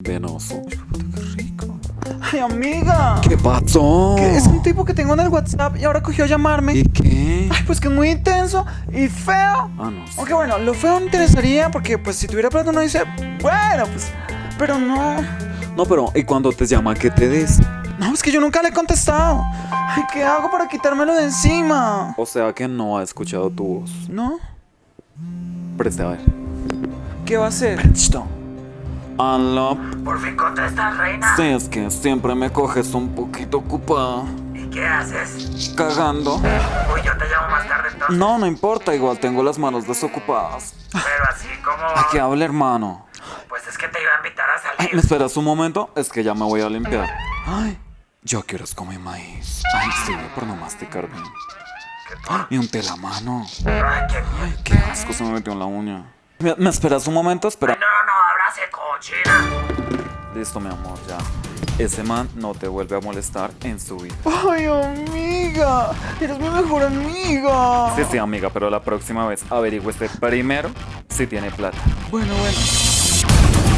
Venoso. Qué rico. Ay, amiga. ¿Qué pasó? Es un tipo que tengo en el WhatsApp y ahora cogió a llamarme. ¿Y qué? Ay, pues que es muy intenso y feo. Ah, no sé. Aunque bueno, lo feo me interesaría porque pues si tuviera plata uno dice, bueno, pues, pero no. No, pero ¿y cuando te llama qué te dice? No, es que yo nunca le he contestado. Ay, ¿qué hago para quitármelo de encima? O sea que no ha escuchado tu voz. ¿No? Preste a ver. ¿Qué va a hacer? Listo. Aló. Por fin contestas, reina. Sí, es que siempre me coges un poquito ocupada. ¿Y qué haces? Cagando. Uy, yo te llamo más tarde entonces. No, no importa, igual tengo las manos desocupadas. Pero así como... ¿A qué habla, hermano? Pues es que te iba a invitar a Ay, salir. ¿me esperas un momento? Es que ya me voy a limpiar. Ay, yo quiero es comer maíz. Ay, sí, por no masticar bien. Ay, y un telamano. Ay, qué. Ay, asco se me metió en la uña. ¿Me, me esperas un momento? Espera. No, abrace cochina. Listo, mi amor, ya. Ese man no te vuelve a molestar en su vida. Ay, amiga. Eres mi mejor amiga. Sí, sí, amiga, pero la próxima vez averigüe primero si tiene plata. Bueno, bueno.